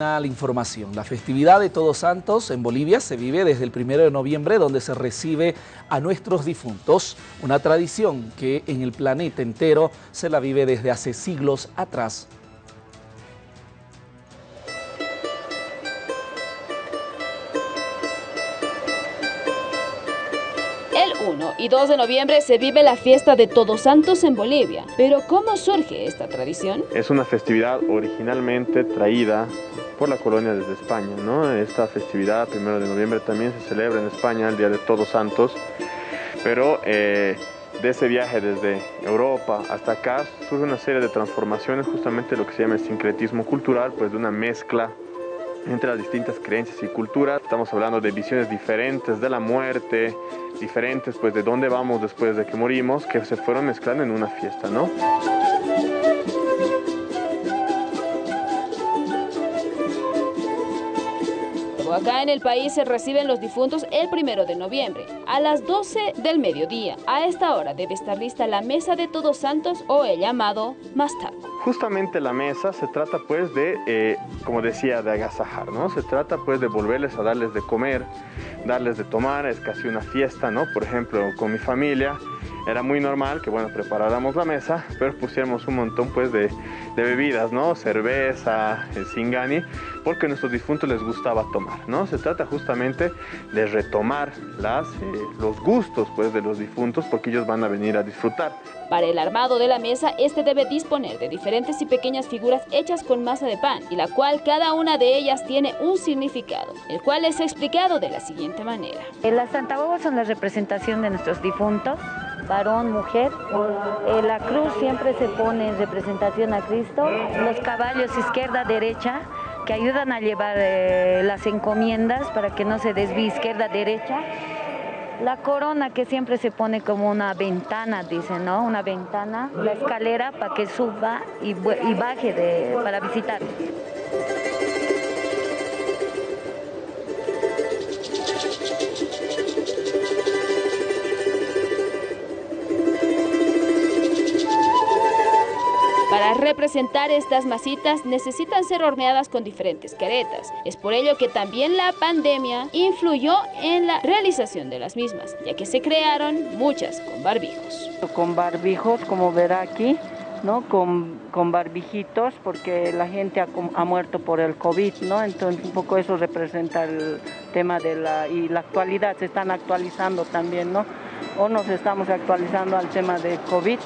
La información. La festividad de Todos Santos en Bolivia se vive desde el 1 de noviembre donde se recibe a nuestros difuntos, una tradición que en el planeta entero se la vive desde hace siglos atrás. 1 y 2 de noviembre se vive la fiesta de Todos Santos en Bolivia. Pero ¿cómo surge esta tradición? Es una festividad originalmente traída por la colonia desde España. ¿no? Esta festividad, 1 de noviembre, también se celebra en España, el Día de Todos Santos. Pero eh, de ese viaje desde Europa hasta acá surge una serie de transformaciones, justamente lo que se llama el sincretismo cultural, pues de una mezcla entre las distintas creencias y culturas. Estamos hablando de visiones diferentes de la muerte, diferentes pues de dónde vamos después de que morimos, que se fueron mezclando en una fiesta, ¿no? Acá en el país se reciben los difuntos el primero de noviembre, a las 12 del mediodía. A esta hora debe estar lista la mesa de Todos Santos o el llamado mastaco. Justamente la mesa se trata pues de, eh, como decía, de agasajar, ¿no? Se trata pues de volverles a darles de comer, darles de tomar, es casi una fiesta, ¿no? Por ejemplo, con mi familia era muy normal que, bueno, preparáramos la mesa, pero pusiéramos un montón pues de, de bebidas, ¿no? Cerveza, el singani, porque a nuestros difuntos les gustaba tomar, ¿no? Se trata justamente de retomar las, eh, los gustos pues de los difuntos porque ellos van a venir a disfrutar. Para el armado de la mesa, este debe disponer de diferentes y pequeñas figuras hechas con masa de pan, y la cual cada una de ellas tiene un significado, el cual es explicado de la siguiente manera. Las Santa son la representación de nuestros difuntos, varón, mujer. Eh, la cruz siempre se pone en representación a Cristo. Los caballos izquierda, derecha, que ayudan a llevar eh, las encomiendas para que no se desvíe izquierda, derecha. La corona que siempre se pone como una ventana, dicen, ¿no? Una ventana, la escalera para que suba y, baje para visitar. Para representar estas masitas necesitan ser horneadas con diferentes caretas. Es por ello que también la pandemia influyó en la realización de las mismas, ya que se crearon muchas con barbijos. Con barbijos, como verá aquí, ¿no? Con, con, barbijitos porque la gente ha, ha, muerto por el COVID, ¿no? Entonces un poco eso representa el tema de la, y la actualidad, se están actualizando también, ¿no? O nos estamos actualizando al tema de COVID.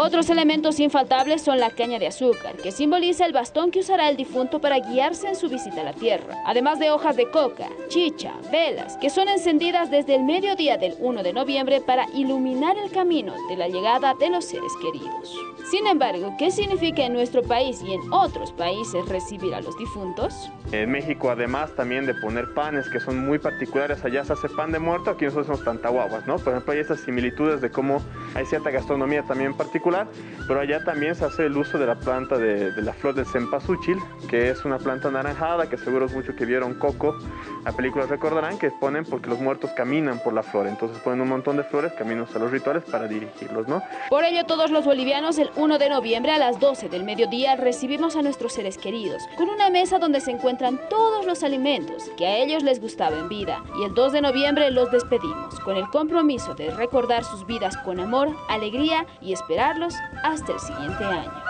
Otros elementos infaltables son la caña de azúcar, que simboliza el bastón que usará el difunto para guiarse en su visita a la tierra, además de hojas de coca, chicha, velas, que son encendidas desde el mediodía del 1 de noviembre para iluminar el camino de la llegada de los seres queridos. Sin embargo, ¿qué significa en nuestro país y en otros países recibir a los difuntos? En México, además también de poner panes que son muy particulares, allá se hace pan de muerto, aquí nosotros somos tantahuaguas, ¿no? Por ejemplo, hay estas similitudes de cómo hay cierta gastronomía también particular, pero allá también se hace el uso de la planta de, de la flor del cempasúchil, que es una planta anaranjada, que seguro es mucho que vieron Coco, la película recordarán que ponen porque los muertos caminan por la flor, entonces ponen un montón de flores caminos a los rituales para dirigirlos, ¿no? Por ello, todos los bolivianos el 1 de noviembre a las 12 del mediodía recibimos a nuestros seres queridos con una mesa donde se encuentran todos los alimentos que a ellos les gustaba en vida y el 2 de noviembre los despedimos con el compromiso de recordar sus vidas con amor, alegría y hasta el siguiente año.